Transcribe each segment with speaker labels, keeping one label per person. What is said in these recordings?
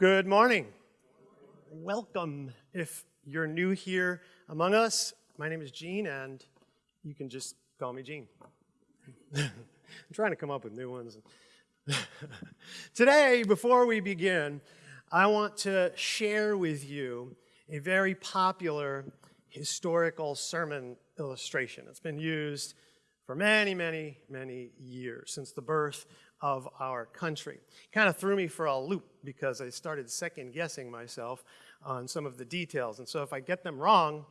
Speaker 1: Good morning. Welcome. If you're new here among us, my name is Gene, and you can just call me Gene. I'm trying to come up with new ones. Today, before we begin, I want to share with you a very popular historical sermon illustration. It's been used for many, many, many years, since the birth of our country. Kind of threw me for a loop because I started second guessing myself on some of the details. And so if I get them wrong,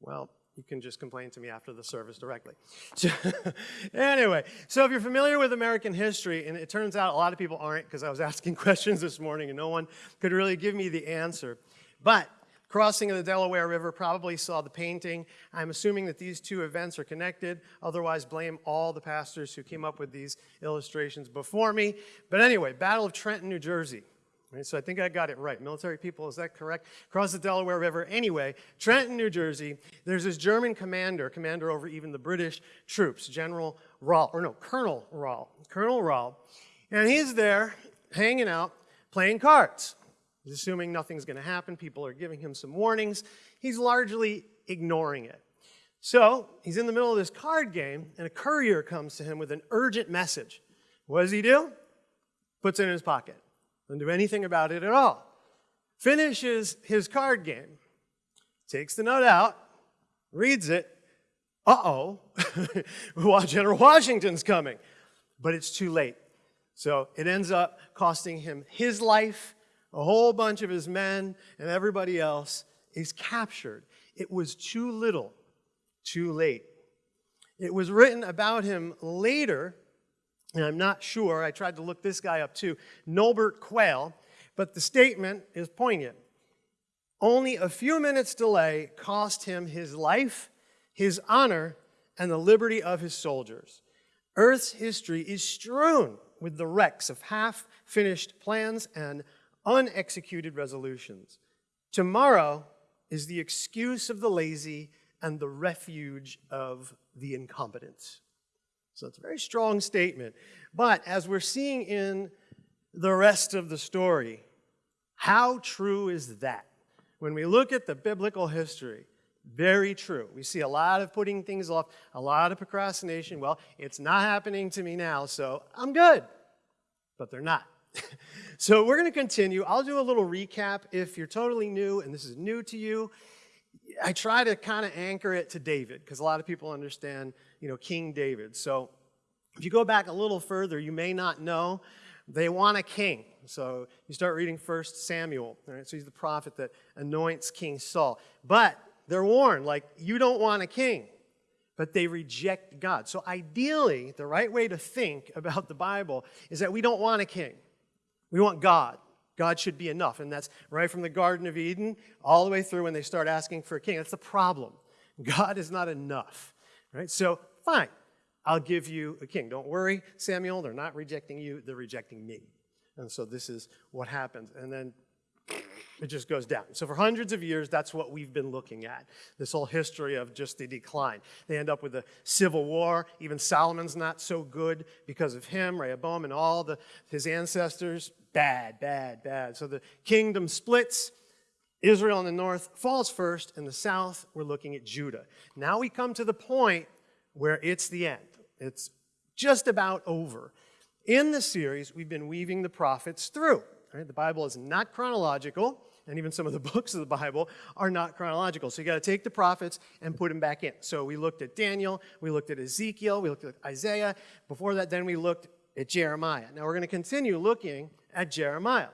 Speaker 1: well, you can just complain to me after the service directly. So, anyway, so if you're familiar with American history, and it turns out a lot of people aren't because I was asking questions this morning and no one could really give me the answer. But crossing of the Delaware River probably saw the painting. I'm assuming that these two events are connected. Otherwise, blame all the pastors who came up with these illustrations before me. But anyway, Battle of Trenton, New Jersey. Right, so I think I got it right. Military people, is that correct? Cross the Delaware River. Anyway, Trenton, New Jersey, there's this German commander, commander over even the British troops, General Rall, or no, Colonel Rall, Colonel Rall. And he's there hanging out, playing cards. He's assuming nothing's going to happen. People are giving him some warnings. He's largely ignoring it. So he's in the middle of this card game, and a courier comes to him with an urgent message. What does he do? Puts it in his pocket. Doesn't do anything about it at all. Finishes his card game, takes the note out, reads it. Uh-oh, General Washington's coming. But it's too late. So it ends up costing him his life a whole bunch of his men and everybody else is captured. It was too little, too late. It was written about him later, and I'm not sure, I tried to look this guy up too, Norbert Quayle, but the statement is poignant. Only a few minutes' delay cost him his life, his honor, and the liberty of his soldiers. Earth's history is strewn with the wrecks of half finished plans and unexecuted resolutions. Tomorrow is the excuse of the lazy and the refuge of the incompetent. So it's a very strong statement. But as we're seeing in the rest of the story, how true is that? When we look at the biblical history, very true. We see a lot of putting things off, a lot of procrastination. Well, it's not happening to me now, so I'm good. But they're not. so we're going to continue. I'll do a little recap. If you're totally new and this is new to you, I try to kind of anchor it to David because a lot of people understand, you know, King David. So if you go back a little further, you may not know they want a king. So you start reading First Samuel. Right? So he's the prophet that anoints King Saul. But they're warned, like, you don't want a king but they reject God. So ideally, the right way to think about the Bible is that we don't want a king. We want God. God should be enough. And that's right from the Garden of Eden all the way through when they start asking for a king. That's the problem. God is not enough. Right? So, fine. I'll give you a king. Don't worry, Samuel. They're not rejecting you, they're rejecting me. And so this is what happens. And then it just goes down. So for hundreds of years, that's what we've been looking at, this whole history of just the decline. They end up with a civil war. Even Solomon's not so good because of him, Rehoboam, and all the, his ancestors. Bad, bad, bad. So the kingdom splits. Israel in the north falls first. In the south, we're looking at Judah. Now we come to the point where it's the end. It's just about over. In the series, we've been weaving the prophets through. Right? The Bible is not chronological, and even some of the books of the Bible are not chronological. So you got to take the prophets and put them back in. So we looked at Daniel, we looked at Ezekiel, we looked at Isaiah. Before that, then we looked at Jeremiah. Now we're going to continue looking at Jeremiah.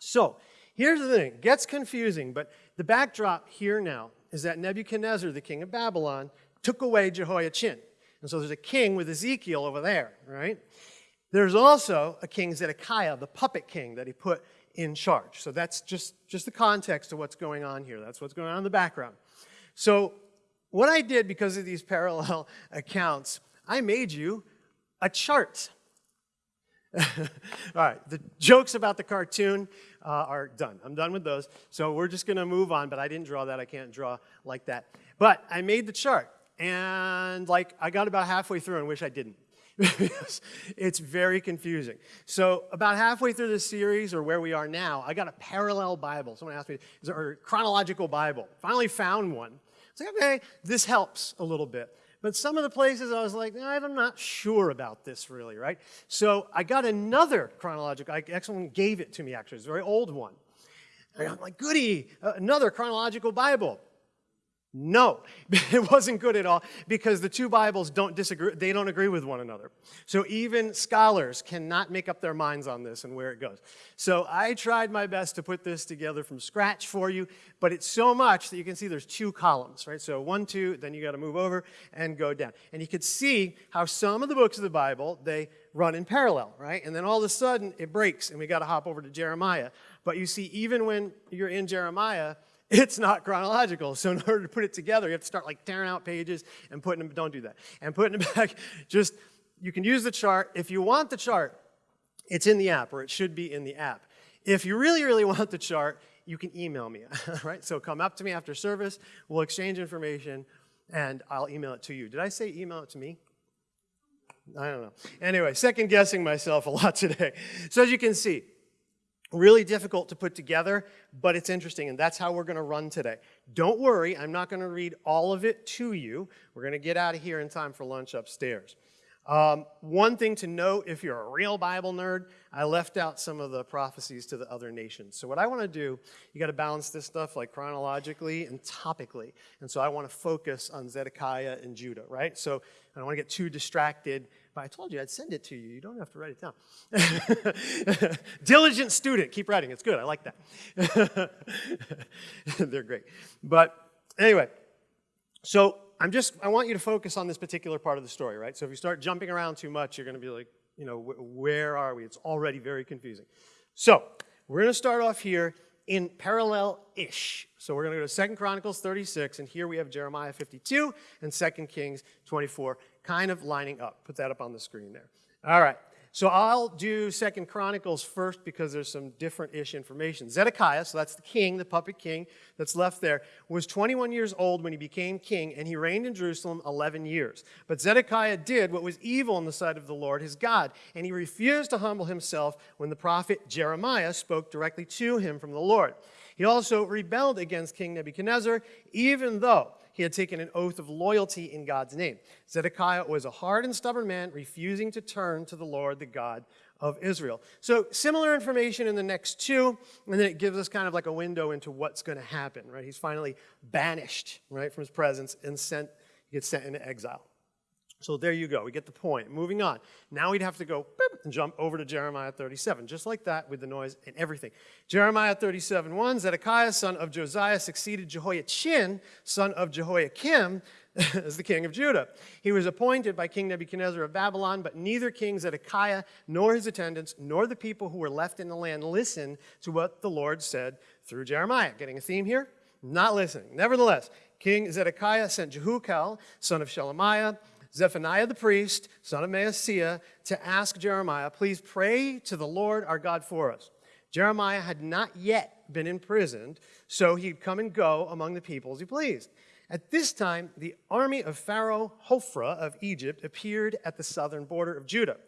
Speaker 1: So here's the thing, it gets confusing, but the backdrop here now is that Nebuchadnezzar, the king of Babylon, took away Jehoiachin. And so there's a king with Ezekiel over there, right? There's also a king Zedekiah, the puppet king that he put in charge. So that's just, just the context of what's going on here. That's what's going on in the background. So what I did because of these parallel accounts, I made you a chart. All right, the jokes about the cartoon uh, are done. I'm done with those. So we're just going to move on, but I didn't draw that. I can't draw like that. But I made the chart, and like I got about halfway through and wish I didn't. It's very confusing. So about halfway through this series, or where we are now, I got a parallel Bible. Someone asked me, is there a chronological Bible? Finally found one. It's like, okay, this helps a little bit. But some of the places I was like, I'm not sure about this really, right? So I got another chronological, I, someone gave it to me actually, it's a very old one. And I'm like, goody, uh, another chronological Bible. No, it wasn't good at all because the two Bibles don't disagree, they don't agree with one another. So even scholars cannot make up their minds on this and where it goes. So I tried my best to put this together from scratch for you, but it's so much that you can see there's two columns, right? So one, two, then you got to move over and go down. And you can see how some of the books of the Bible, they run in parallel, right? And then all of a sudden it breaks and we got to hop over to Jeremiah. But you see, even when you're in Jeremiah, it's not chronological. So in order to put it together, you have to start like tearing out pages and putting them, don't do that. And putting them back, just, you can use the chart. If you want the chart, it's in the app, or it should be in the app. If you really, really want the chart, you can email me, right? So come up to me after service, we'll exchange information, and I'll email it to you. Did I say email it to me? I don't know. Anyway, second guessing myself a lot today. So as you can see, Really difficult to put together, but it's interesting, and that's how we're going to run today. Don't worry, I'm not going to read all of it to you. We're going to get out of here in time for lunch upstairs. Um, one thing to note, if you're a real Bible nerd, I left out some of the prophecies to the other nations. So what I want to do, you got to balance this stuff like chronologically and topically. And so I want to focus on Zedekiah and Judah, right? So I don't want to get too distracted but I told you I'd send it to you. You don't have to write it down. Diligent student. Keep writing. It's good. I like that. They're great. But anyway, so I'm just, I want you to focus on this particular part of the story, right? So if you start jumping around too much, you're going to be like, you know, where are we? It's already very confusing. So we're going to start off here in parallel-ish. So we're going to go to Second Chronicles 36, and here we have Jeremiah 52 and Second Kings 24 kind of lining up. Put that up on the screen there. All right. So I'll do Second Chronicles first because there's some different-ish information. Zedekiah, so that's the king, the puppet king that's left there, was 21 years old when he became king, and he reigned in Jerusalem 11 years. But Zedekiah did what was evil in the sight of the Lord his God, and he refused to humble himself when the prophet Jeremiah spoke directly to him from the Lord. He also rebelled against King Nebuchadnezzar, even though he had taken an oath of loyalty in God's name. Zedekiah was a hard and stubborn man, refusing to turn to the Lord, the God of Israel. So similar information in the next two, and then it gives us kind of like a window into what's going to happen, right? He's finally banished, right, from his presence and sent, he gets sent into exile. So there you go. We get the point. Moving on. Now we'd have to go and jump over to Jeremiah 37, just like that with the noise and everything. Jeremiah 37, 1, Zedekiah, son of Josiah, succeeded Jehoiachin, son of Jehoiakim, as the king of Judah. He was appointed by King Nebuchadnezzar of Babylon, but neither King Zedekiah nor his attendants nor the people who were left in the land listened to what the Lord said through Jeremiah. Getting a theme here? Not listening. Nevertheless, King Zedekiah sent Jehucal, son of Shelemiah, Zephaniah the priest, son of Maaseiah, to ask Jeremiah, please pray to the Lord our God for us. Jeremiah had not yet been imprisoned, so he'd come and go among the people as he pleased. At this time, the army of Pharaoh Hophra of Egypt appeared at the southern border of Judah.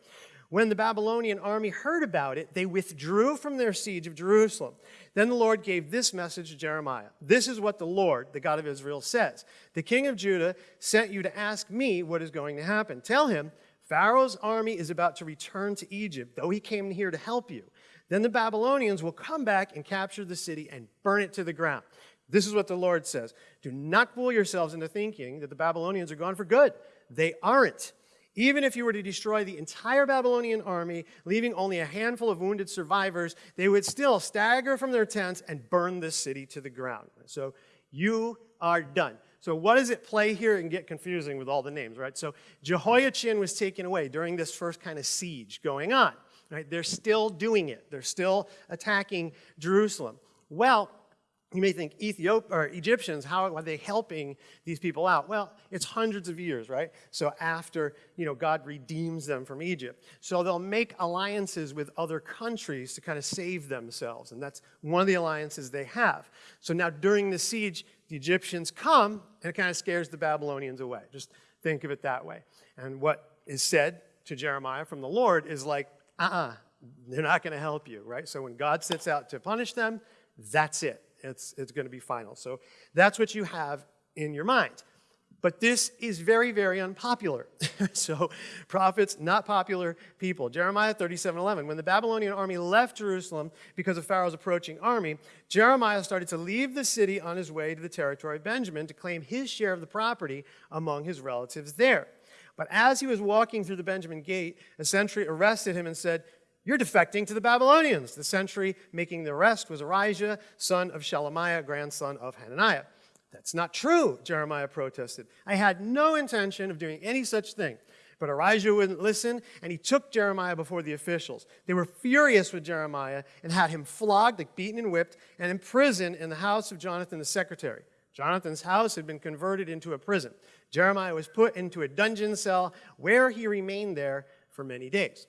Speaker 1: When the Babylonian army heard about it, they withdrew from their siege of Jerusalem. Then the Lord gave this message to Jeremiah. This is what the Lord, the God of Israel, says. The king of Judah sent you to ask me what is going to happen. Tell him, Pharaoh's army is about to return to Egypt, though he came here to help you. Then the Babylonians will come back and capture the city and burn it to the ground. This is what the Lord says. Do not fool yourselves into thinking that the Babylonians are gone for good. They aren't. Even if you were to destroy the entire Babylonian army, leaving only a handful of wounded survivors, they would still stagger from their tents and burn this city to the ground. So you are done. So what does it play here and get confusing with all the names, right? So Jehoiachin was taken away during this first kind of siege going on, right? They're still doing it. They're still attacking Jerusalem. Well, you may think, Ethiop or Egyptians, how are they helping these people out? Well, it's hundreds of years, right? So after, you know, God redeems them from Egypt. So they'll make alliances with other countries to kind of save themselves. And that's one of the alliances they have. So now during the siege, the Egyptians come and it kind of scares the Babylonians away. Just think of it that way. And what is said to Jeremiah from the Lord is like, uh-uh, they're not going to help you, right? So when God sets out to punish them, that's it. It's, it's going to be final. So that's what you have in your mind. But this is very, very unpopular. so prophets, not popular people. Jeremiah 37, 11. When the Babylonian army left Jerusalem because of Pharaoh's approaching army, Jeremiah started to leave the city on his way to the territory of Benjamin to claim his share of the property among his relatives there. But as he was walking through the Benjamin gate, a sentry arrested him and said, you're defecting to the Babylonians. The sentry making the arrest was Arijah, son of Shelemiah, grandson of Hananiah. That's not true, Jeremiah protested. I had no intention of doing any such thing. But Arijah wouldn't listen, and he took Jeremiah before the officials. They were furious with Jeremiah and had him flogged, like beaten and whipped, and imprisoned in the house of Jonathan the secretary. Jonathan's house had been converted into a prison. Jeremiah was put into a dungeon cell where he remained there for many days.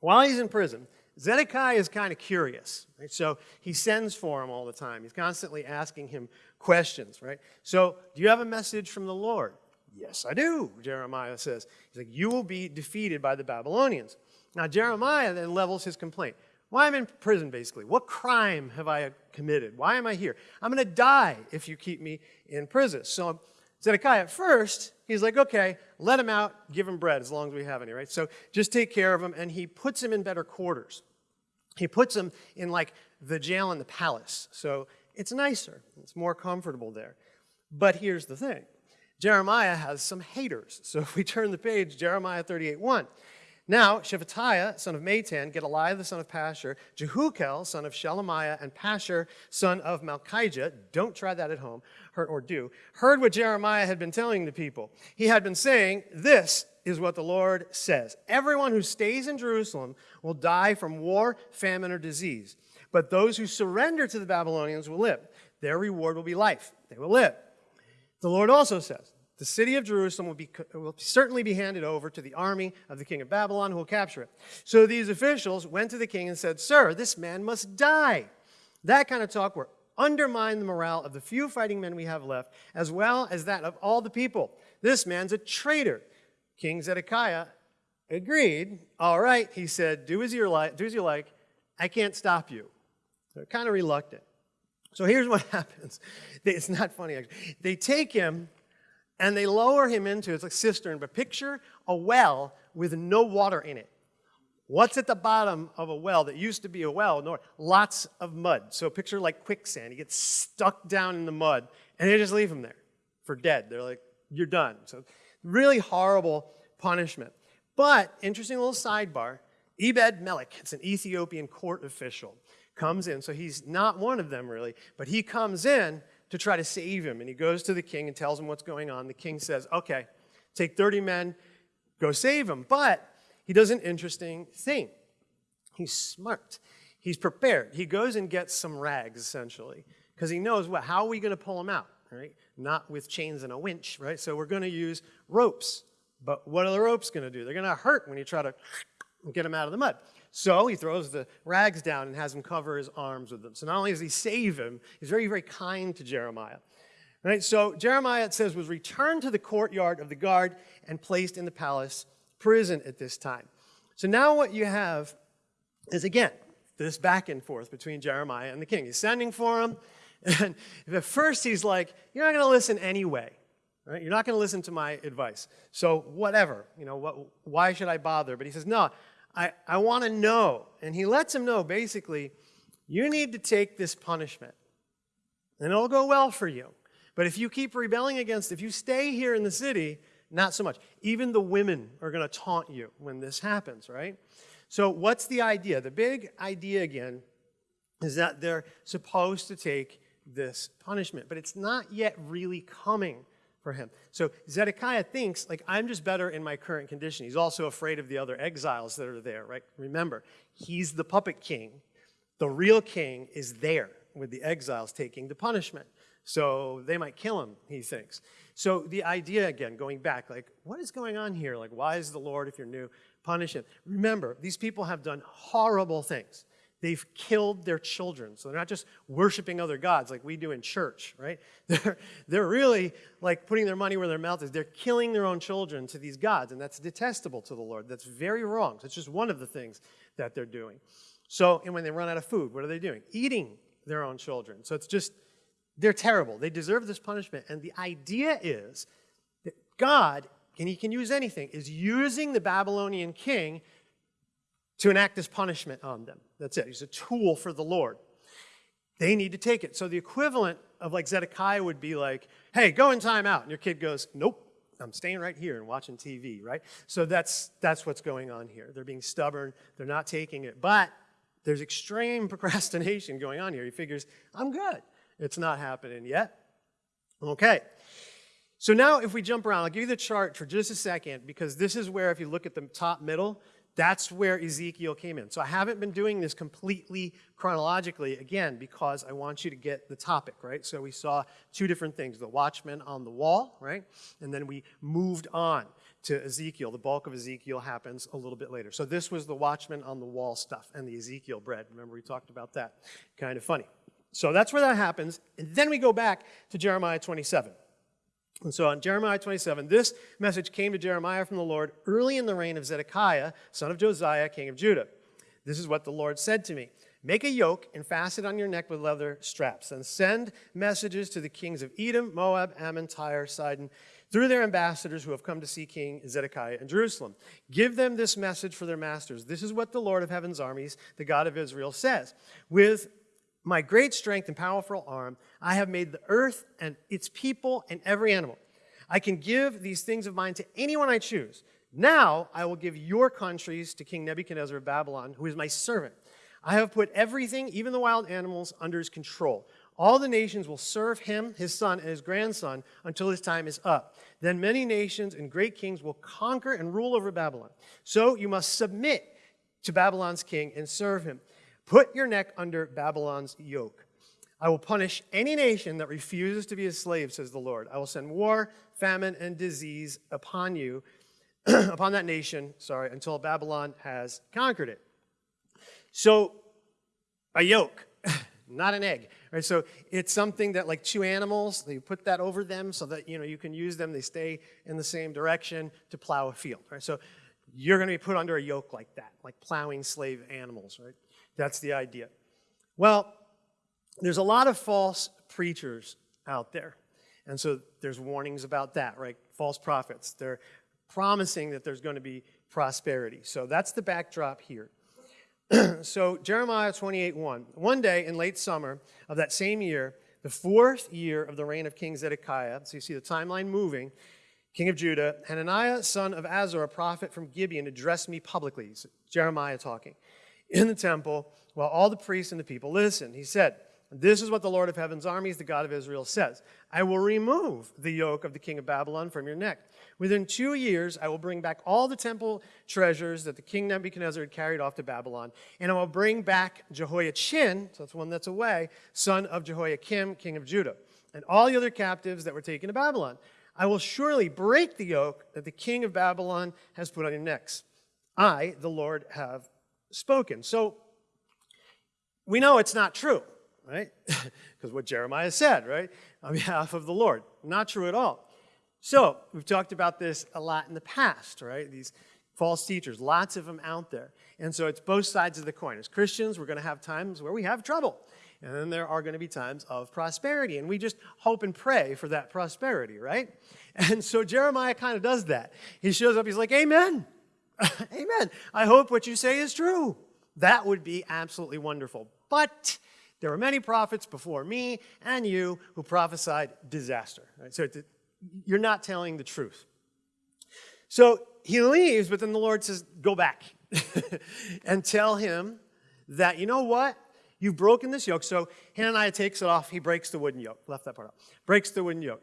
Speaker 1: While he's in prison, Zedekiah is kind of curious, right? So he sends for him all the time. He's constantly asking him questions, right? So, do you have a message from the Lord? Yes, I do, Jeremiah says. He's like, You will be defeated by the Babylonians. Now, Jeremiah then levels his complaint. Why am I in prison, basically? What crime have I committed? Why am I here? I'm going to die if you keep me in prison. So, Zedekiah, at first, he's like, okay, let him out, give him bread as long as we have any, right? So just take care of him, and he puts him in better quarters. He puts him in like the jail in the palace. So it's nicer, it's more comfortable there. But here's the thing Jeremiah has some haters. So if we turn the page, Jeremiah 38 1. Now, Shephatiah, son of Matan, Gedaliah, the son of Pashur, Jehucal, son of Shelemiah, and Pashur, son of Malchijah, don't try that at home, or do, heard what Jeremiah had been telling the people. He had been saying, This is what the Lord says. Everyone who stays in Jerusalem will die from war, famine, or disease. But those who surrender to the Babylonians will live. Their reward will be life. They will live. The Lord also says, the city of Jerusalem will, be, will certainly be handed over to the army of the king of Babylon who will capture it. So these officials went to the king and said, Sir, this man must die. That kind of talk will undermine the morale of the few fighting men we have left, as well as that of all the people. This man's a traitor. King Zedekiah agreed. All right, he said, do as you like. Do as you like. I can't stop you. They're kind of reluctant. So here's what happens. It's not funny, actually. They take him and they lower him into, it's like cistern, but picture a well with no water in it. What's at the bottom of a well that used to be a well? No, lots of mud. So picture like quicksand. He gets stuck down in the mud, and they just leave him there for dead. They're like, you're done. So really horrible punishment. But interesting little sidebar. Ebed Melech, it's an Ethiopian court official, comes in. So he's not one of them really, but he comes in to try to save him. And he goes to the king and tells him what's going on. The king says, okay, take 30 men, go save him. But he does an interesting thing. He's smart. He's prepared. He goes and gets some rags, essentially, because he knows, what, how are we going to pull him out, right? Not with chains and a winch, right? So we're going to use ropes. But what are the ropes going to do? They're going to hurt when you try to get him out of the mud. So he throws the rags down and has him cover his arms with them. So not only does he save him, he's very, very kind to Jeremiah. Right? So Jeremiah, it says, was returned to the courtyard of the guard and placed in the palace prison at this time. So now what you have is, again, this back and forth between Jeremiah and the king. He's sending for him, and at first he's like, you're not going to listen anyway. Right? You're not going to listen to my advice. So whatever, you know, what, why should I bother? But he says, no, I, I want to know. And he lets him know basically, you need to take this punishment, and it'll go well for you. But if you keep rebelling against, if you stay here in the city, not so much. Even the women are going to taunt you when this happens, right? So, what's the idea? The big idea again is that they're supposed to take this punishment, but it's not yet really coming for him. So Zedekiah thinks, like, I'm just better in my current condition. He's also afraid of the other exiles that are there, right? Remember, he's the puppet king. The real king is there with the exiles taking the punishment. So they might kill him, he thinks. So the idea, again, going back, like, what is going on here? Like, why is the Lord, if you're new, punish him? Remember, these people have done horrible things. They've killed their children. So they're not just worshiping other gods like we do in church, right? They're, they're really like putting their money where their mouth is. They're killing their own children to these gods, and that's detestable to the Lord. That's very wrong. That's just one of the things that they're doing. So, and when they run out of food, what are they doing? Eating their own children. So it's just, they're terrible. They deserve this punishment. And the idea is that God, and He can use anything, is using the Babylonian king to enact this punishment on them. That's it. He's a tool for the Lord. They need to take it. So the equivalent of like Zedekiah would be like, hey, go in time out. And your kid goes, nope, I'm staying right here and watching TV, right? So that's, that's what's going on here. They're being stubborn. They're not taking it. But there's extreme procrastination going on here. He figures, I'm good. It's not happening yet. Okay. So now if we jump around, I'll give you the chart for just a second because this is where if you look at the top middle, that's where Ezekiel came in. So I haven't been doing this completely chronologically, again, because I want you to get the topic, right? So we saw two different things, the watchman on the wall, right? And then we moved on to Ezekiel. The bulk of Ezekiel happens a little bit later. So this was the watchman on the wall stuff and the Ezekiel bread. Remember we talked about that. Kind of funny. So that's where that happens. And then we go back to Jeremiah 27. And so on Jeremiah 27, this message came to Jeremiah from the Lord early in the reign of Zedekiah, son of Josiah, king of Judah. This is what the Lord said to me. Make a yoke and fasten it on your neck with leather straps, and send messages to the kings of Edom, Moab, Ammon, Tyre, Sidon, through their ambassadors who have come to see King Zedekiah in Jerusalem. Give them this message for their masters. This is what the Lord of heaven's armies, the God of Israel, says. With my great strength and powerful arm, I have made the earth and its people and every animal. I can give these things of mine to anyone I choose. Now I will give your countries to King Nebuchadnezzar of Babylon, who is my servant. I have put everything, even the wild animals, under his control. All the nations will serve him, his son, and his grandson until his time is up. Then many nations and great kings will conquer and rule over Babylon. So you must submit to Babylon's king and serve him. Put your neck under Babylon's yoke. I will punish any nation that refuses to be a slave, says the Lord. I will send war, famine, and disease upon you, upon that nation, sorry, until Babylon has conquered it. So, a yoke, not an egg. Right? So it's something that like two animals, they put that over them so that you know you can use them, they stay in the same direction to plow a field. Right? So you're going to be put under a yoke like that, like plowing slave animals, right? That's the idea. Well, there's a lot of false preachers out there. And so there's warnings about that, right? False prophets. They're promising that there's going to be prosperity. So that's the backdrop here. so Jeremiah 28, 1. One day in late summer of that same year, the fourth year of the reign of King Zedekiah, so you see the timeline moving, king of Judah, Hananiah, son of Azor, a prophet from Gibeon, addressed me publicly. Jeremiah talking in the temple while all the priests and the people listened. He said, this is what the Lord of heaven's armies, the God of Israel, says I will remove the yoke of the king of Babylon from your neck. Within two years, I will bring back all the temple treasures that the king Nebuchadnezzar had carried off to Babylon, and I will bring back Jehoiachin, so that's one that's away, son of Jehoiakim, king of Judah, and all the other captives that were taken to Babylon. I will surely break the yoke that the king of Babylon has put on your necks. I, the Lord, have spoken. So we know it's not true right? Because what Jeremiah said, right? On behalf of the Lord. Not true at all. So, we've talked about this a lot in the past, right? These false teachers, lots of them out there. And so it's both sides of the coin. As Christians, we're going to have times where we have trouble. And then there are going to be times of prosperity. And we just hope and pray for that prosperity, right? And so Jeremiah kind of does that. He shows up, he's like, Amen. Amen. I hope what you say is true. That would be absolutely wonderful. But there were many prophets before me and you who prophesied disaster. Right? So you're not telling the truth. So he leaves, but then the Lord says, Go back and tell him that, you know what? You've broken this yoke. So Hananiah takes it off. He breaks the wooden yoke. Left that part out. Breaks the wooden yoke.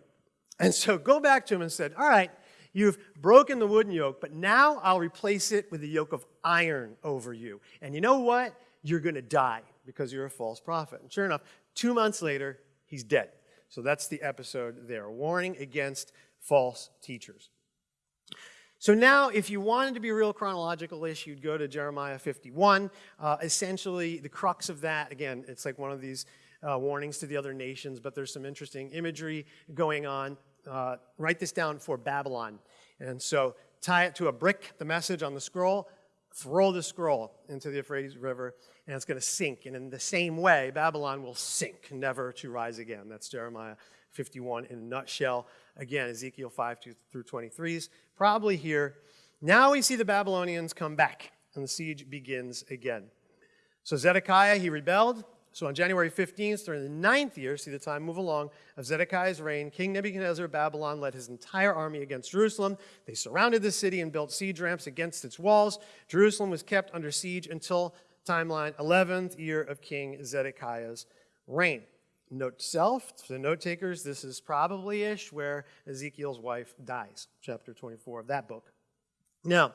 Speaker 1: And so go back to him and said, All right, you've broken the wooden yoke, but now I'll replace it with a yoke of iron over you. And you know what? You're going to die because you're a false prophet. And sure enough, two months later, he's dead. So that's the episode there. Warning against false teachers. So now, if you wanted to be real chronological-ish, you'd go to Jeremiah 51. Uh, essentially, the crux of that, again, it's like one of these uh, warnings to the other nations, but there's some interesting imagery going on. Uh, write this down for Babylon. And so tie it to a brick, the message on the scroll, throw the scroll into the Euphrates River, and it's going to sink. And in the same way, Babylon will sink, never to rise again. That's Jeremiah 51 in a nutshell. Again, Ezekiel 5 through 23 is probably here. Now we see the Babylonians come back, and the siege begins again. So Zedekiah, he rebelled. So on January 15th, during the ninth year, see the time move along, of Zedekiah's reign, King Nebuchadnezzar of Babylon led his entire army against Jerusalem. They surrounded the city and built siege ramps against its walls. Jerusalem was kept under siege until timeline 11th year of King Zedekiah's reign. Note to self, for the note takers, this is probably ish where Ezekiel's wife dies, chapter 24 of that book. Now,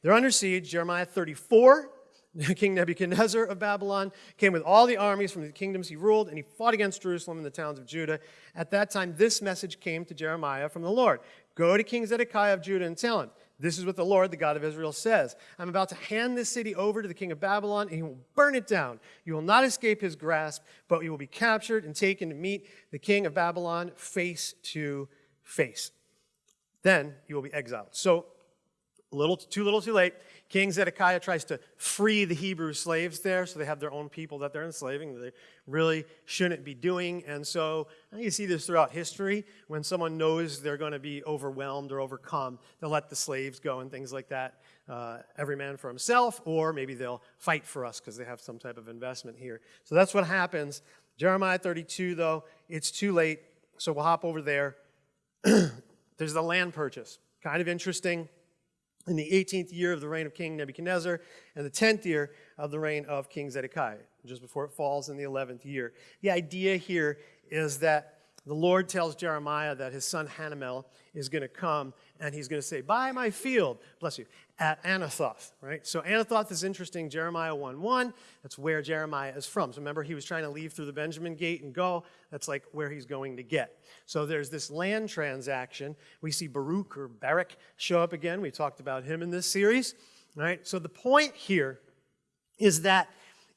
Speaker 1: they're under siege, Jeremiah 34 King Nebuchadnezzar of Babylon came with all the armies from the kingdoms he ruled, and he fought against Jerusalem and the towns of Judah. At that time, this message came to Jeremiah from the Lord Go to King Zedekiah of Judah and tell him, This is what the Lord, the God of Israel, says I'm about to hand this city over to the king of Babylon, and he will burn it down. You will not escape his grasp, but you will be captured and taken to meet the king of Babylon face to face. Then you will be exiled. So, little too little too late. King Zedekiah tries to free the Hebrew slaves there, so they have their own people that they're enslaving that they really shouldn't be doing. And so you see this throughout history. When someone knows they're going to be overwhelmed or overcome, they'll let the slaves go and things like that. Uh, every man for himself, or maybe they'll fight for us because they have some type of investment here. So that's what happens. Jeremiah 32, though, it's too late, so we'll hop over there. There's the land purchase. Kind of interesting in the 18th year of the reign of King Nebuchadnezzar, and the 10th year of the reign of King Zedekiah, just before it falls in the 11th year. The idea here is that the Lord tells Jeremiah that his son Hanamel is going to come and he's going to say, Buy my field, bless you, at Anathoth, right? So Anathoth is interesting, Jeremiah 1 1. That's where Jeremiah is from. So remember, he was trying to leave through the Benjamin gate and go. That's like where he's going to get. So there's this land transaction. We see Baruch or Barak show up again. We talked about him in this series, right? So the point here is that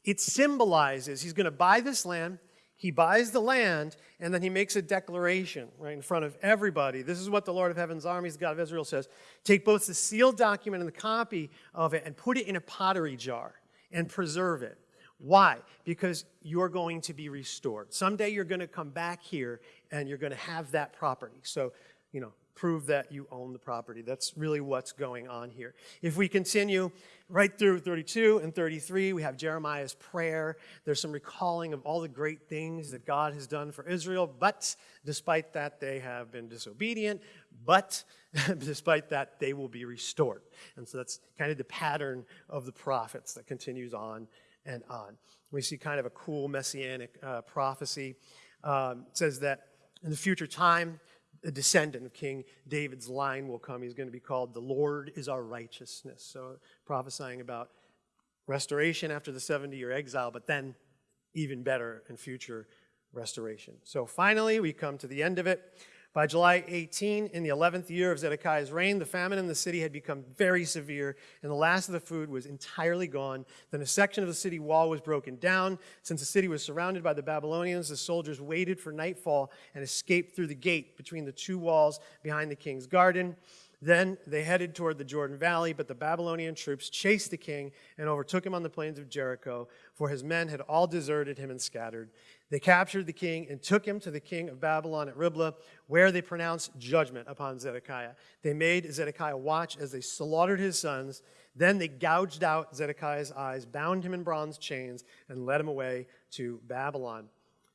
Speaker 1: it symbolizes he's going to buy this land he buys the land and then he makes a declaration right in front of everybody. This is what the Lord of Heaven's armies, God of Israel, says Take both the sealed document and the copy of it and put it in a pottery jar and preserve it. Why? Because you're going to be restored. Someday you're going to come back here and you're going to have that property. So, you know, prove that you own the property. That's really what's going on here. If we continue right through 32 and 33, we have Jeremiah's prayer. There's some recalling of all the great things that God has done for Israel, but despite that, they have been disobedient, but despite that, they will be restored. And so that's kind of the pattern of the prophets that continues on and on. We see kind of a cool messianic uh, prophecy. Um, says that in the future time, a descendant of King David's line will come. He's going to be called the Lord is our righteousness. So prophesying about restoration after the 70 year exile, but then even better in future restoration. So finally, we come to the end of it. By July 18, in the 11th year of Zedekiah's reign, the famine in the city had become very severe, and the last of the food was entirely gone. Then a section of the city wall was broken down. Since the city was surrounded by the Babylonians, the soldiers waited for nightfall and escaped through the gate between the two walls behind the king's garden. Then they headed toward the Jordan Valley, but the Babylonian troops chased the king and overtook him on the plains of Jericho, for his men had all deserted him and scattered. They captured the king and took him to the king of Babylon at Riblah, where they pronounced judgment upon Zedekiah. They made Zedekiah watch as they slaughtered his sons. Then they gouged out Zedekiah's eyes, bound him in bronze chains, and led him away to Babylon.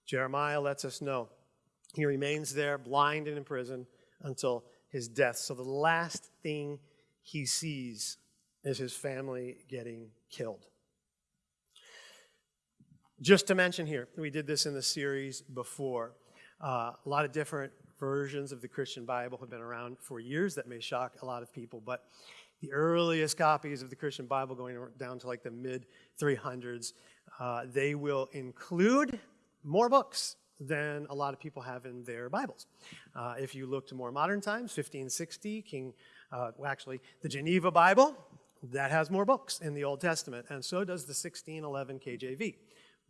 Speaker 1: Jeremiah lets us know he remains there, blind and in prison, until his death. So the last thing he sees is his family getting killed. Just to mention here, we did this in the series before. Uh, a lot of different versions of the Christian Bible have been around for years that may shock a lot of people, but the earliest copies of the Christian Bible going down to like the mid 300s, uh, they will include more books than a lot of people have in their Bibles. Uh, if you look to more modern times, 1560, King Uh, well, actually, the Geneva Bible, that has more books in the Old Testament, and so does the 1611 KJV.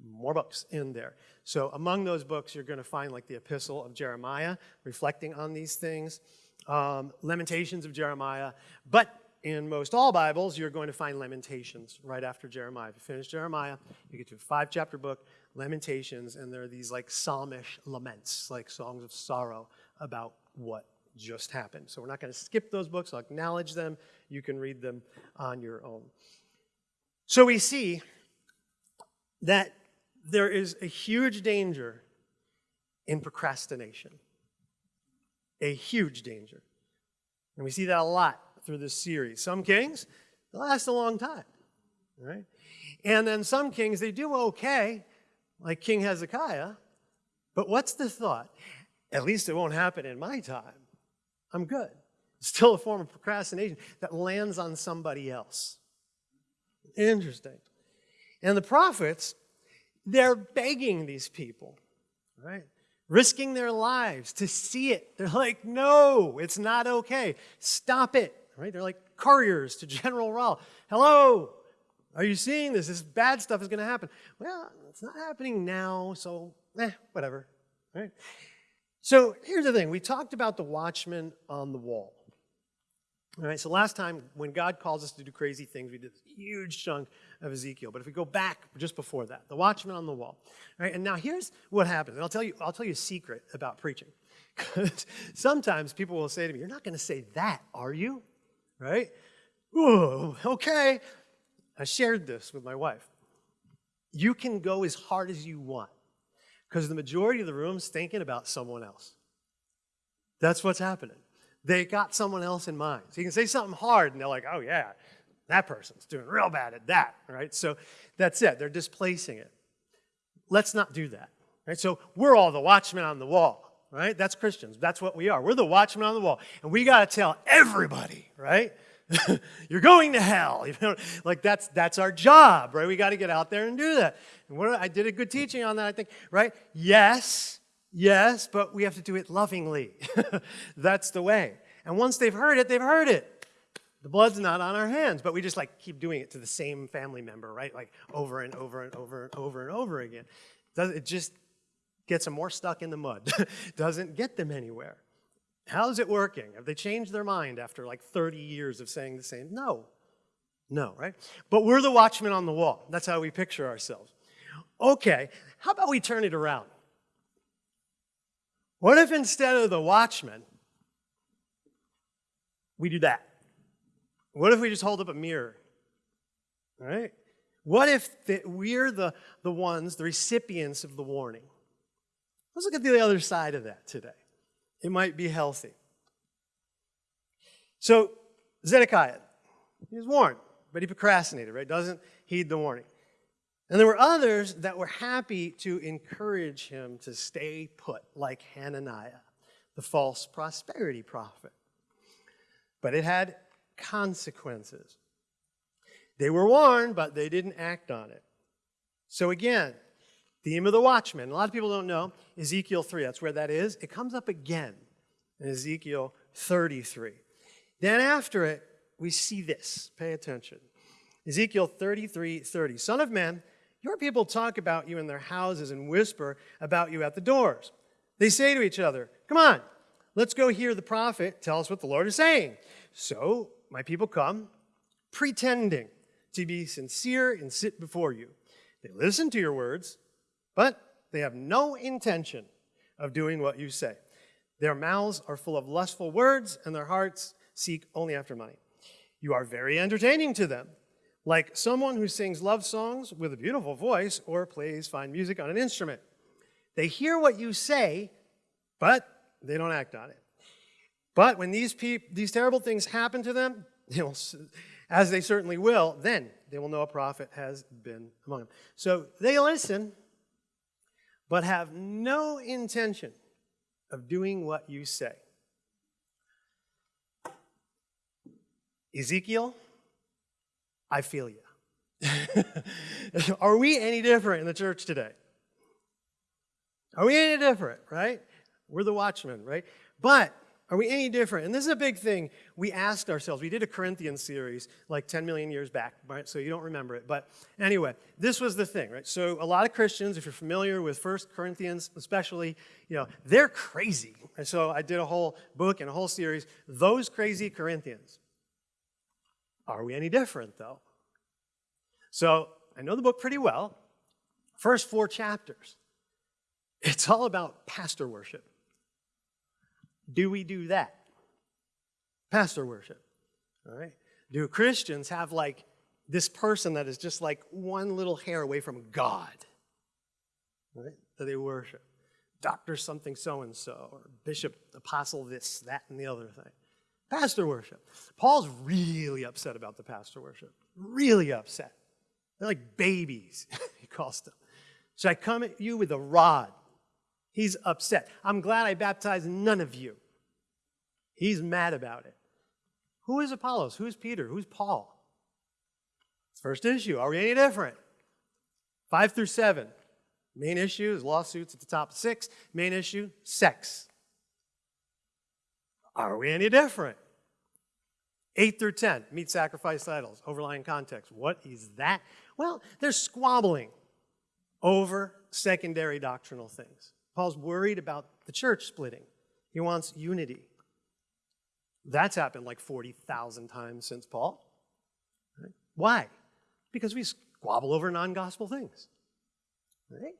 Speaker 1: More books in there. So among those books, you're going to find like the Epistle of Jeremiah, reflecting on these things, um, Lamentations of Jeremiah, but in most all Bibles, you're going to find Lamentations right after Jeremiah. If you finish Jeremiah, you get to a five chapter book, Lamentations, and there are these like psalmish laments, like songs of sorrow about what just happened. So we're not going to skip those books, I'll acknowledge them. You can read them on your own. So we see that there is a huge danger in procrastination. A huge danger. And we see that a lot through this series. Some kings, they last a long time, right? And then some kings, they do okay, like King Hezekiah, but what's the thought? At least it won't happen in my time. I'm good. It's still a form of procrastination that lands on somebody else. Interesting. And the prophets, they're begging these people, right? Risking their lives to see it. They're like, no, it's not okay. Stop it right? They're like couriers to General Rahl. Hello, are you seeing this? This bad stuff is going to happen. Well, it's not happening now, so eh, whatever, right? So here's the thing. We talked about the watchman on the wall. All right, so last time when God calls us to do crazy things, we did this huge chunk of Ezekiel. But if we go back just before that, the watchman on the wall. All right, and now here's what happens. And I'll tell you, I'll tell you a secret about preaching. Because Sometimes people will say to me, You're not going to say that, are you? right? Ooh, okay. I shared this with my wife. You can go as hard as you want because the majority of the room's thinking about someone else. That's what's happening. They got someone else in mind. So you can say something hard and they're like, oh, yeah, that person's doing real bad at that, right? So that's it. They're displacing it. Let's not do that, right? So we're all the watchmen on the wall right? That's Christians. That's what we are. We're the watchmen on the wall. And we got to tell everybody, right? You're going to hell. You know, like that's that's our job, right? We got to get out there and do that. And what, I did a good teaching on that, I think, right? Yes, yes, but we have to do it lovingly. that's the way. And once they've heard it, they've heard it. The blood's not on our hands, but we just like keep doing it to the same family member, right? Like over and over and over and over and over again. It just gets them more stuck in the mud, doesn't get them anywhere. How's it working? Have they changed their mind after like 30 years of saying the same? No. No, right? But we're the watchmen on the wall. That's how we picture ourselves. Okay, how about we turn it around? What if instead of the watchman, we do that? What if we just hold up a mirror? Right? What if the, we're the, the ones, the recipients of the warning? Let's look at the other side of that today. It might be healthy. So, Zedekiah, he was warned, but he procrastinated, right? Doesn't heed the warning. And there were others that were happy to encourage him to stay put, like Hananiah, the false prosperity prophet. But it had consequences. They were warned, but they didn't act on it. So again, Theme of the watchman. A lot of people don't know Ezekiel 3. That's where that is. It comes up again in Ezekiel 33. Then after it, we see this. Pay attention. Ezekiel 33 30. Son of man, your people talk about you in their houses and whisper about you at the doors. They say to each other, Come on, let's go hear the prophet tell us what the Lord is saying. So my people come, pretending to be sincere and sit before you. They listen to your words but they have no intention of doing what you say. Their mouths are full of lustful words, and their hearts seek only after money. You are very entertaining to them, like someone who sings love songs with a beautiful voice or plays fine music on an instrument. They hear what you say, but they don't act on it. But when these, these terrible things happen to them, they will, as they certainly will, then they will know a prophet has been among them. So they listen, but have no intention of doing what you say. Ezekiel, I feel you. Are we any different in the church today? Are we any different, right? We're the watchmen, right? But Are we any different? And this is a big thing we asked ourselves. We did a Corinthians series like 10 million years back, right? So you don't remember it. But anyway, this was the thing, right? So a lot of Christians, if you're familiar with First Corinthians, especially, you know, they're crazy. And so I did a whole book and a whole series, Those Crazy Corinthians. Are we any different, though? So I know the book pretty well. First four chapters, it's all about pastor worship. Do we do that? Pastor worship. All right. Do Christians have like this person that is just like one little hair away from God? Right? That they worship. Doctor something so and so, or bishop, apostle this, that, and the other thing. Pastor worship. Paul's really upset about the pastor worship. Really upset. They're like babies, he calls them. Should I come at you with a rod? He's upset. I'm glad I baptized none of you. He's mad about it. Who is Apollos? Who's Peter? Who's Paul? First issue. Are we any different? Five through seven. Main issue is lawsuits at the top six. Main issue, sex. Are we any different? Eight through 10, meat sacrifice idols, overlying context. What is that? Well, they're squabbling over secondary doctrinal things. Paul's worried about the church splitting. He wants unity. That's happened like 40,000 times since Paul. Right? Why? Because we squabble over non-gospel things. Right?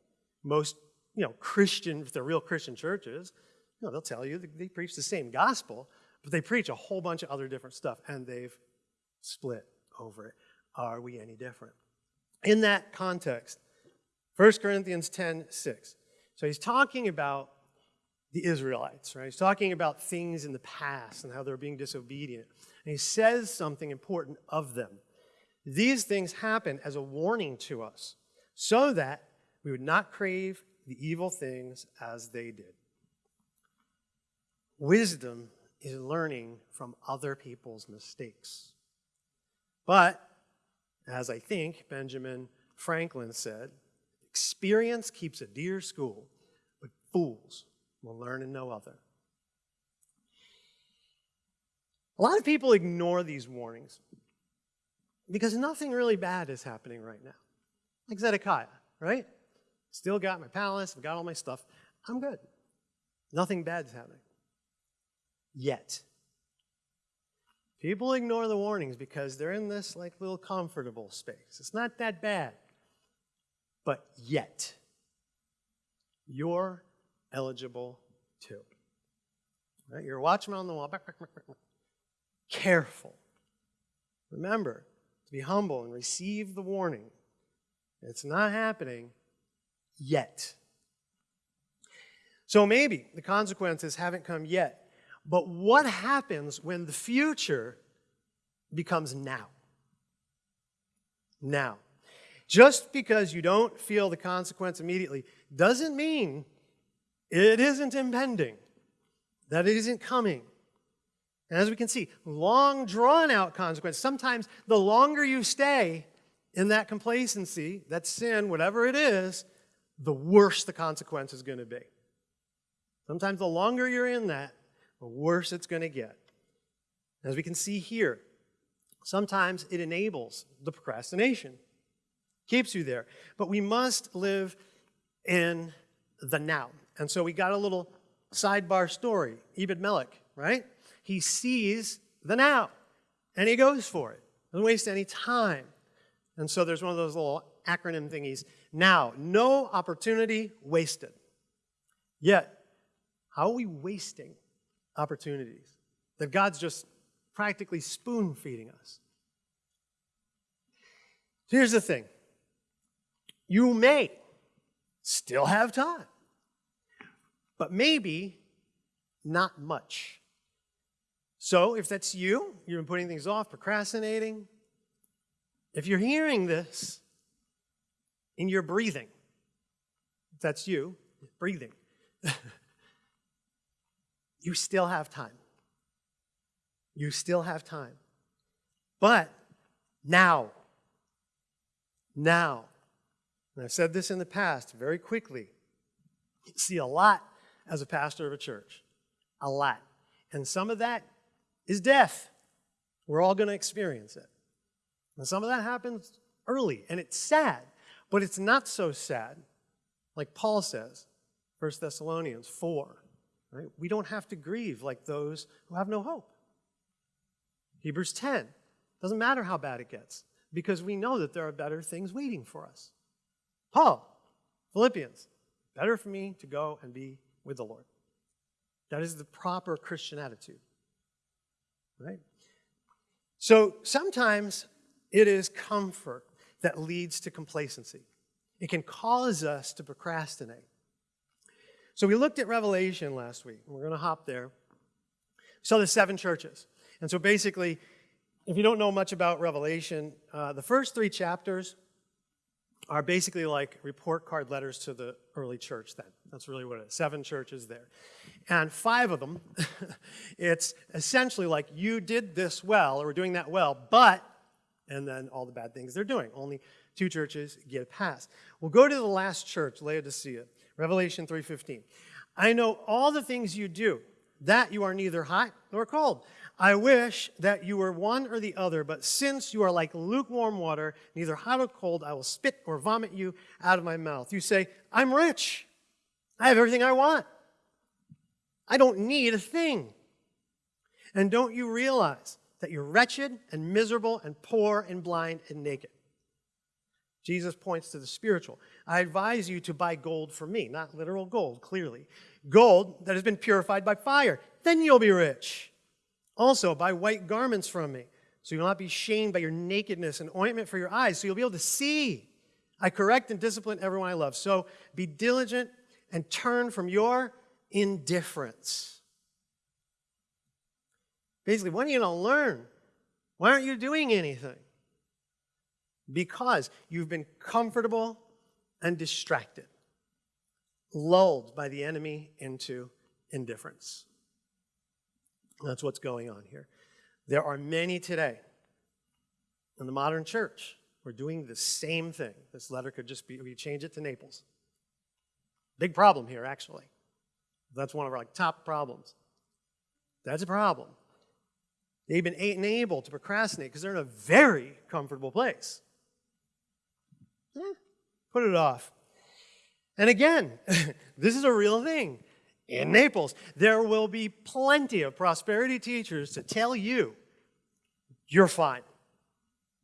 Speaker 1: Most, you know, Christian, if they're real Christian churches, you know, they'll tell you they preach the same gospel, but they preach a whole bunch of other different stuff, and they've split over it. Are we any different? In that context, 1 Corinthians 10, 6. So he's talking about the Israelites, right? He's talking about things in the past and how they're being disobedient. And he says something important of them. These things happen as a warning to us so that we would not crave the evil things as they did. Wisdom is learning from other people's mistakes. But, as I think Benjamin Franklin said, experience keeps a dear school, but fools will learn in no other. A lot of people ignore these warnings because nothing really bad is happening right now. Like Zedekiah, right? Still got my palace, I've got all my stuff. I'm good. Nothing bad's happening. Yet. People ignore the warnings because they're in this like little comfortable space. It's not that bad. But yet, you're eligible too. Right? You're a watchman on the wall. Careful. Remember to be humble and receive the warning. It's not happening yet. So maybe the consequences haven't come yet. But what happens when the future becomes now? Now. Just because you don't feel the consequence immediately doesn't mean it isn't impending, that it isn't coming. And as we can see, long drawn out consequence, Sometimes the longer you stay in that complacency, that sin, whatever it is, the worse the consequence is going to be. Sometimes the longer you're in that, the worse it's going to get. As we can see here, sometimes it enables the procrastination, keeps you there. But we must live in the now. And so we got a little sidebar story. Ebed Melech, right? He sees the now and he goes for it. Doesn't waste any time. And so there's one of those little acronym thingies. Now, no opportunity wasted. Yet, how are we wasting opportunities that God's just practically spoon feeding us? Here's the thing you may still have time but maybe not much. So if that's you, you've been putting things off, procrastinating, if you're hearing this and you're breathing, that's you, breathing, you still have time. You still have time. But now, now, and I've said this in the past very quickly, see a lot as a pastor of a church. A lot. And some of that is death. We're all going to experience it. And some of that happens early, and it's sad, but it's not so sad, like Paul says, 1 Thessalonians 4. Right? We don't have to grieve like those who have no hope. Hebrews 10. Doesn't matter how bad it gets, because we know that there are better things waiting for us. Paul, Philippians, better for me to go and be with the Lord. That is the proper Christian attitude. Right? So sometimes it is comfort that leads to complacency. It can cause us to procrastinate. So we looked at Revelation last week. We're going to hop there. So the seven churches. And so basically, if you don't know much about Revelation, uh, the first three chapters are basically like report card letters to the early church then. That's really what it is. Seven churches there. And five of them, it's essentially like you did this well, or we're doing that well, but, and then all the bad things they're doing. Only two churches get a pass. We'll go to the last church, Laodicea, Revelation 3.15. I know all the things you do, that you are neither hot nor cold. I wish that you were one or the other, but since you are like lukewarm water, neither hot or cold, I will spit or vomit you out of my mouth. You say, I'm rich. I have everything I want. I don't need a thing. And don't you realize that you're wretched and miserable and poor and blind and naked? Jesus points to the spiritual. I advise you to buy gold from me, not literal gold, clearly. Gold that has been purified by fire. Then you'll be rich. Also, buy white garments from me, so you'll not be shamed by your nakedness, and ointment for your eyes, so you'll be able to see. I correct and discipline everyone I love. So be diligent and turn from your indifference. Basically, when are you going to learn? Why aren't you doing anything? Because you've been comfortable and distracted, lulled by the enemy into indifference. That's what's going on here. There are many today in the modern church who are doing the same thing. This letter could just be, we change it to Naples. Big problem here, actually. That's one of our like, top problems. That's a problem. They've been enabled to procrastinate because they're in a very comfortable place. Eh, put it off. And again, this is a real thing in Naples, there will be plenty of prosperity teachers to tell you you're fine.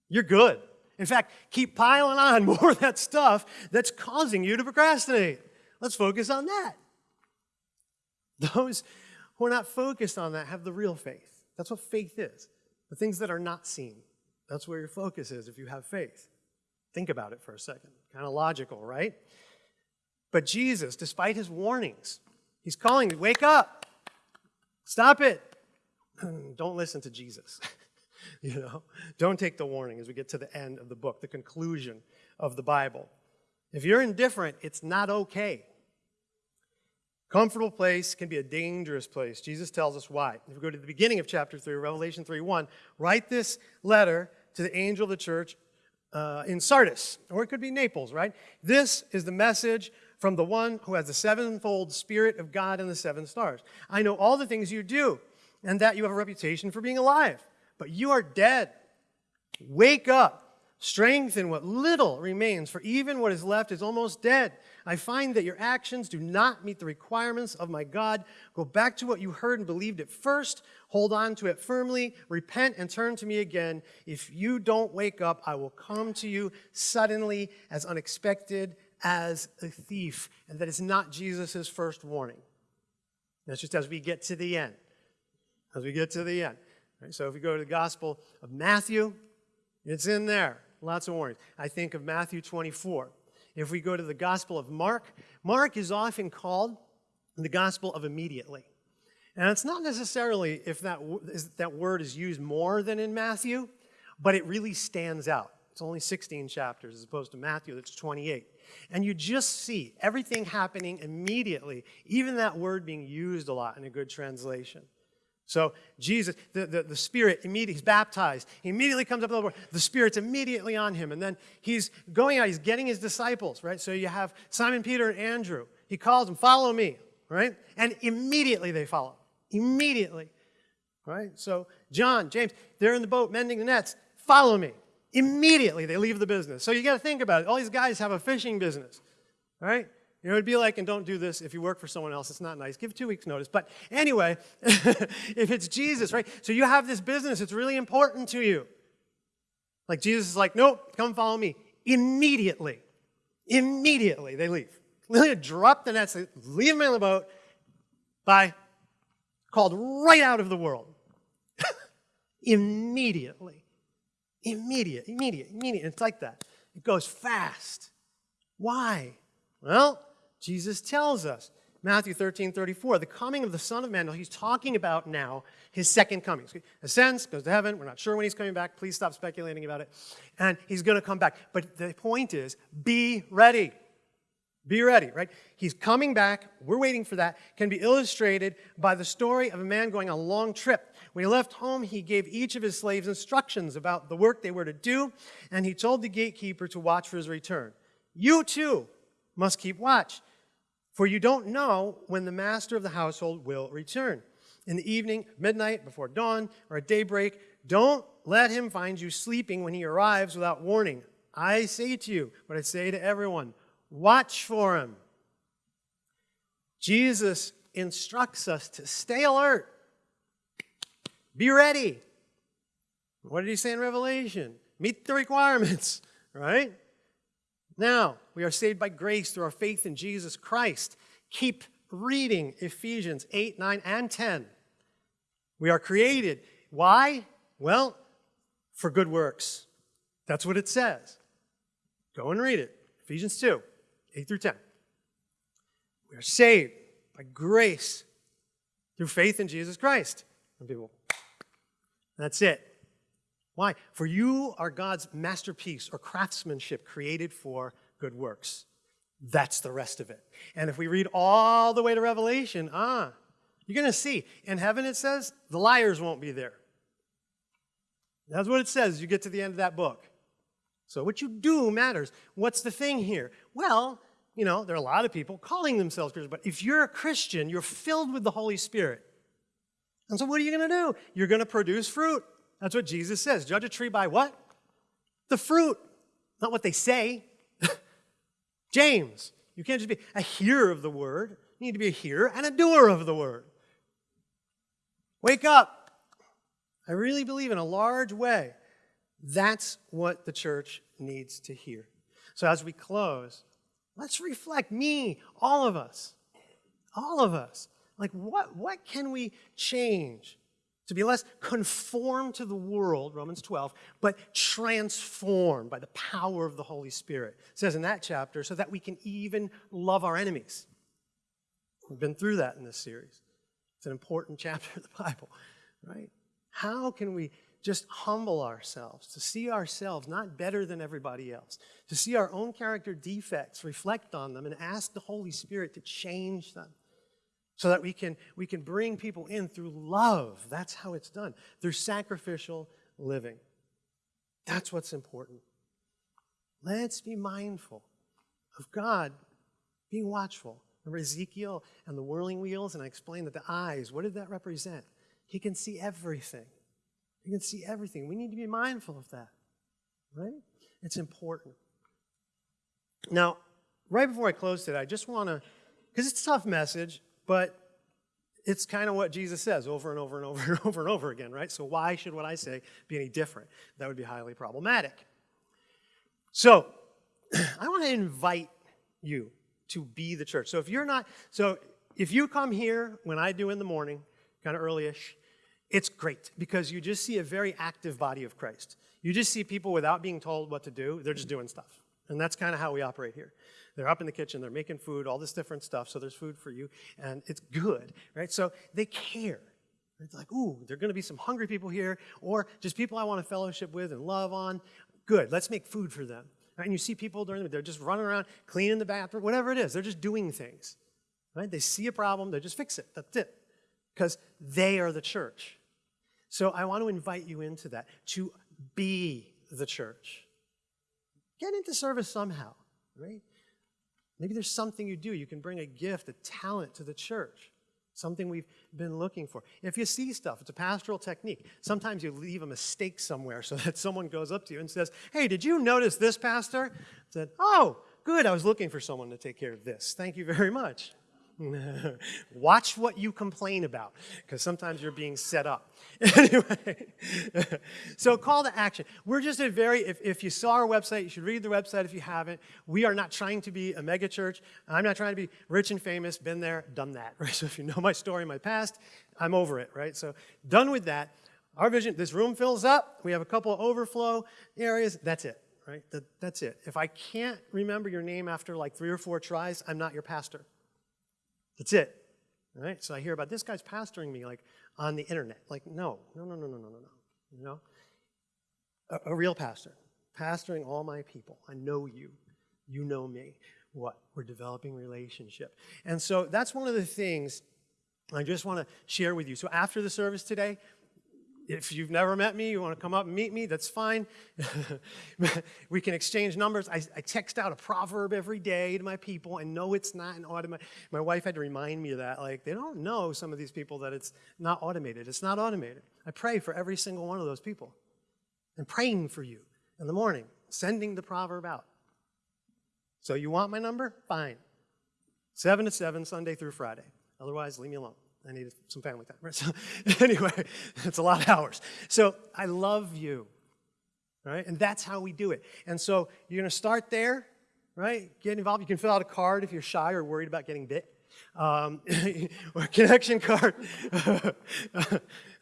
Speaker 1: You're good. In fact, keep piling on more of that stuff that's causing you to procrastinate. Let's focus on that. Those who are not focused on that have the real faith. That's what faith is. The things that are not seen. That's where your focus is if you have faith. Think about it for a second. Kind of logical, right? But Jesus, despite his warnings, He's calling wake up. Stop it. Don't listen to Jesus. you know, don't take the warning as we get to the end of the book, the conclusion of the Bible. If you're indifferent, it's not okay. Comfortable place can be a dangerous place. Jesus tells us why. If we go to the beginning of chapter 3, Revelation 3 1, write this letter to the angel of the church uh, in Sardis, or it could be Naples, right? This is the message from the one who has the sevenfold Spirit of God and the seven stars. I know all the things you do, and that you have a reputation for being alive, but you are dead. Wake up. Strengthen what little remains, for even what is left is almost dead. I find that your actions do not meet the requirements of my God. Go back to what you heard and believed at first. Hold on to it firmly. Repent and turn to me again. If you don't wake up, I will come to you suddenly as unexpected as a thief, and that is not Jesus' first warning. That's just as we get to the end. As we get to the end. Right? So if we go to the Gospel of Matthew, it's in there. Lots of warnings. I think of Matthew 24. If we go to the Gospel of Mark, Mark is often called the Gospel of immediately. And it's not necessarily if that, that word is used more than in Matthew, but it really stands out. It's only 16 chapters as opposed to Matthew that's 28. And you just see everything happening immediately, even that word being used a lot in a good translation. So Jesus, the, the, the Spirit, immediately, he's baptized. He immediately comes up with the word. The Spirit's immediately on him. And then he's going out, he's getting his disciples, right? So you have Simon Peter and Andrew. He calls them, follow me, right? And immediately they follow. Immediately. right? So John, James, they're in the boat mending the nets. Follow me. Immediately they leave the business. So you got to think about it. All these guys have a fishing business, right? You know, it'd be like, and don't do this if you work for someone else. It's not nice. Give two weeks' notice. But anyway, if it's Jesus, right? So you have this business. It's really important to you. Like Jesus is like, nope, come follow me. Immediately, immediately they leave. They drop the nets, leave them in the boat. Bye. Called right out of the world. immediately. Immediate, immediate, immediate. It's like that. It goes fast. Why? Well, Jesus tells us. Matthew 13, 34, the coming of the Son of Man. He's talking about now his second coming. He ascends, goes to heaven. We're not sure when he's coming back. Please stop speculating about it. And he's going to come back. But the point is, be ready. Be ready, right? He's coming back. We're waiting for that. Can be illustrated by the story of a man going on a long trip. When he left home, he gave each of his slaves instructions about the work they were to do, and he told the gatekeeper to watch for his return. You too must keep watch, for you don't know when the master of the household will return. In the evening, midnight, before dawn, or at daybreak, don't let him find you sleeping when he arrives without warning. I say to you what I say to everyone watch for him. Jesus instructs us to stay alert, be ready. What did he say in Revelation? Meet the requirements, right? Now, we are saved by grace through our faith in Jesus Christ. Keep reading Ephesians 8, 9, and 10. We are created. Why? Well, for good works. That's what it says. Go and read it. Ephesians 2, 8 through 10. We are saved by grace through faith in Jesus Christ. And people, that's it. Why? For you are God's masterpiece or craftsmanship created for good works. That's the rest of it. And if we read all the way to Revelation, ah, you're going to see. In heaven, it says the liars won't be there. That's what it says. You get to the end of that book. So what you do matters. What's the thing here? Well, you know, there are a lot of people calling themselves Christians, but if you're a Christian, you're filled with the Holy Spirit. And so what are you going to do? You're going to produce fruit. That's what Jesus says. Judge a tree by what? The fruit, not what they say. James, you can't just be a hearer of the word. You need to be a hearer and a doer of the word. Wake up. I really believe in a large way that's what the church needs to hear. So as we close, let's reflect me, all of us, all of us. Like what, what can we change to be less conformed to the world, Romans 12, but transformed by the power of the Holy Spirit. It says in that chapter, so that we can even love our enemies. We've been through that in this series. It's an important chapter of the Bible, right? How can we just humble ourselves, to see ourselves not better than everybody else, to see our own character defects, reflect on them, and ask the Holy Spirit to change them? So that we can, we can bring people in through love. That's how it's done, through sacrificial living. That's what's important. Let's be mindful of God being watchful. Remember Ezekiel and the whirling wheels? And I explained that the eyes, what did that represent? He can see everything. He can see everything. We need to be mindful of that, right? It's important. Now, right before I close today, I just want to, because it's a tough message, but it's kind of what Jesus says over and over and over and over and over again, right? So why should what I say be any different? That would be highly problematic. So I want to invite you to be the church. So if you're not, so if you come here when I do in the morning, kind of early-ish, it's great because you just see a very active body of Christ. You just see people without being told what to do, they're just doing stuff. And that's kind of how we operate here. They're up in the kitchen, they're making food, all this different stuff, so there's food for you, and it's good, right? So they care. It's like, ooh, there are going to be some hungry people here, or just people I want to fellowship with and love on. Good, let's make food for them. Right? And you see people during the they're just running around, cleaning the bathroom, whatever it is. They're just doing things. Right? They see a problem, they just fix it. That's it. Because they are the church. So I want to invite you into that, to be the church. Get into service somehow, right? Maybe there's something you do. You can bring a gift, a talent to the church. something we've been looking for. If you see stuff, it's a pastoral technique. Sometimes you leave a mistake somewhere so that someone goes up to you and says, Hey, did you notice this, Pastor? I said, Oh, good, I was looking for someone to take care of this. Thank you very much. Watch what you complain about, because sometimes you're being set up. anyway, so call to action. We're just a very, if, if you saw our website, you should read the website if you haven't. We are not trying to be a mega church. I'm not trying to be rich and famous, been there, done that, right? So if you know my story, my past, I'm over it, right? So done with that. Our vision, this room fills up. We have a couple of overflow areas. That's it, right? That, that's it. If I can't remember your name after like three or four tries, I'm not your pastor. That's it. All right? So I hear about this guy's pastoring me like on the internet. Like, no, no, no, no, no, no, no, no. You know? A, a real pastor, pastoring all my people. I know you. You know me. What? We're developing relationship. And so that's one of the things I just want to share with you. So after the service today, if you've never met me, you want to come up and meet me, that's fine. we can exchange numbers. I, I, text out a proverb every day to my people. I know it's not an automated. My wife had to remind me of that. Like, they don't know, some of these people, that it's not automated. It's not automated. I pray for every single one of those people. I'm praying for you in the morning, sending the proverb out. So you want my number? Fine. 7 to 7, Sunday through Friday. Otherwise, leave me alone. I needed some family time. Right? So anyway, it's a lot of hours. So I love you, right? And that's how we do it. And so you're going to start there, right? Get involved. You can fill out a card if you're shy or worried about getting bit. Um, or connection card.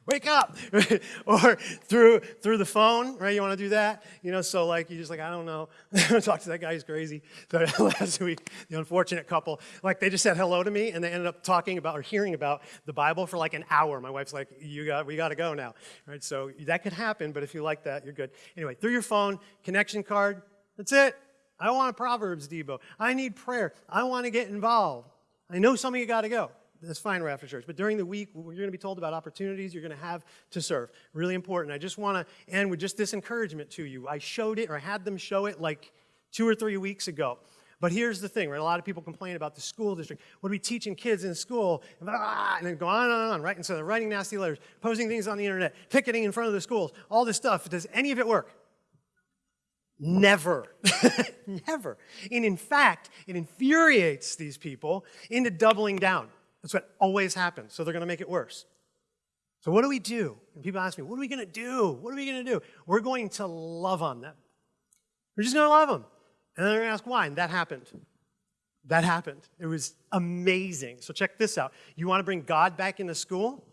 Speaker 1: Wake up, or through through the phone, right? You want to do that, you know? So like you're just like I don't know, talk to that guy. He's crazy. But last week, the unfortunate couple, like they just said hello to me, and they ended up talking about or hearing about the Bible for like an hour. My wife's like, you got, we got to go now, right? So that could happen, but if you like that, you're good. Anyway, through your phone, connection card. That's it. I want a Proverbs Debo. I need prayer. I want to get involved. I know some of you got to go that's fine right after church. But during the week, you're going to be told about opportunities you're going to have to serve. Really important. I just want to end with just this encouragement to you. I showed it, or I had them show it like two or three weeks ago. But here's the thing, right? A lot of people complain about the school district. What are we teaching kids in school? And, ah, and then go on and on, right? And so they're writing nasty letters, posting things on the internet, picketing in front of the schools, all this stuff. Does any of it work? Never. Never. And in fact, it infuriates these people into doubling down. That's what always happens. So they're going to make it worse. So what do we do? And people ask me, what are we going to do? What are we going to do? We're going to love on them. We're just going to love them. And then they're going to ask why. And that happened. That happened. It was amazing. So check this out. You want to bring God back into school?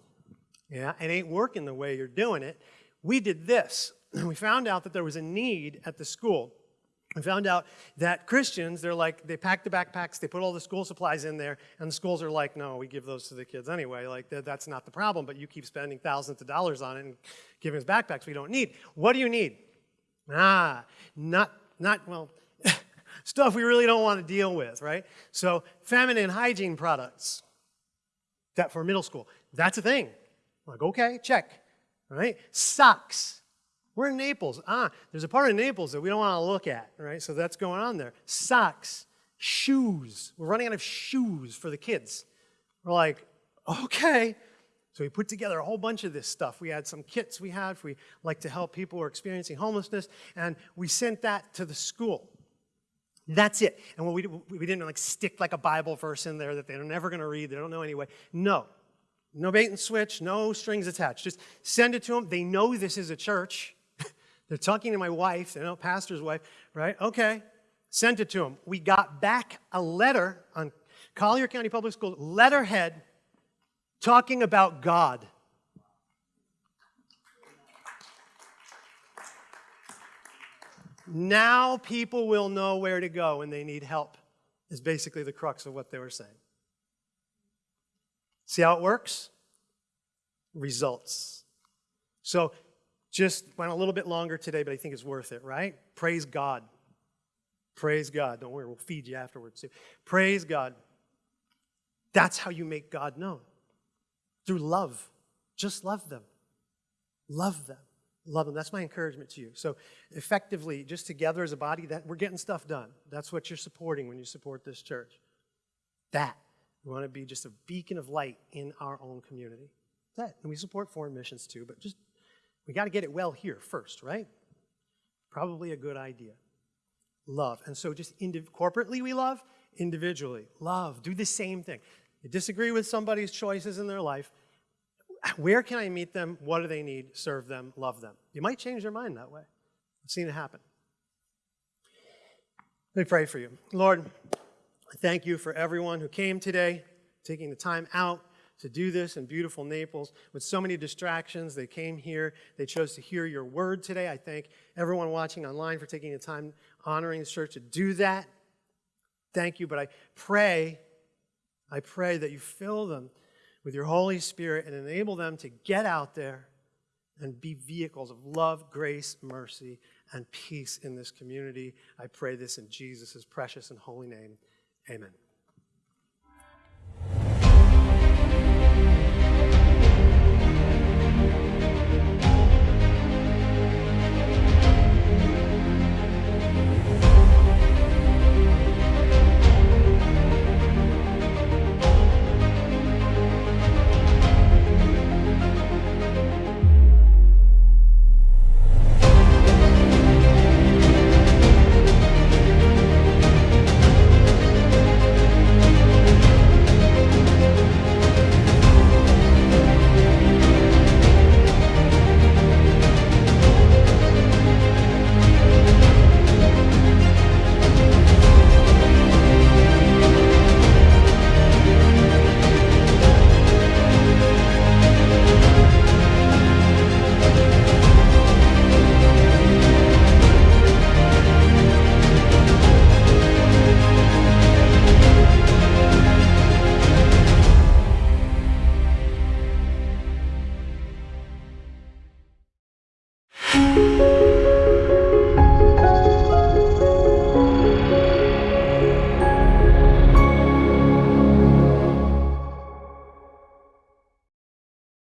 Speaker 1: Yeah, it ain't working the way you're doing it. We did this. And we found out that there was a need at the school we found out that Christians, they're like, they pack the backpacks, they put all the school supplies in there, and the schools are like, no, we give those to the kids anyway. Like, that's not the problem, but you keep spending thousands of dollars on it and giving us backpacks we don't need. What do you need? Ah, not, not well, stuff we really don't want to deal with, right? So, feminine hygiene products that for middle school, that's a thing. I'm like, okay, check, right? Socks, we're in Naples. Ah, there's a part of Naples that we don't want to look at, right? So that's going on there. Socks, shoes. We're running out of shoes for the kids. We're like, okay. So we put together a whole bunch of this stuff. We had some kits we had. We like to help people who are experiencing homelessness, and we sent that to the school. That's it. And we, we didn't like stick like a Bible verse in there that they're never going to read. They don't know anyway. No. No bait and switch, no strings attached. Just send it to them. They know this is a church. They're talking to my wife, they know pastor's wife, right? Okay, sent it to them. We got back a letter on Collier County Public Schools letterhead talking about God. Now people will know where to go when they need help, is basically the crux of what they were saying. See how it works? Results. So just went a little bit longer today, but I think it's worth it, right? Praise God. Praise God. Don't worry, we'll feed you afterwards too. Praise God. That's how you make God known. Through love. Just love them. Love them. Love them. That's my encouragement to you. So effectively, just together as a body, that we're getting stuff done. That's what you're supporting when you support this church. That. We want to be just a beacon of light in our own community. That, and we support foreign missions too, but just we got to get it well here first, right? Probably a good idea. Love. And so just corporately we love, individually love. Do the same thing. You disagree with somebody's choices in their life, where can I meet them? What do they need? Serve them, love them. You might change their mind that way. I've seen it happen. Let me pray for you. Lord, I thank you for everyone who came today, taking the time out to do this in beautiful Naples with so many distractions. They came here. They chose to hear your word today. I thank everyone watching online for taking the time honoring the church to do that. Thank you. But I pray, I pray that you fill them with your Holy Spirit and enable them to get out there and be vehicles of love, grace, mercy, and peace in this community. I pray this in Jesus' precious and holy name. Amen.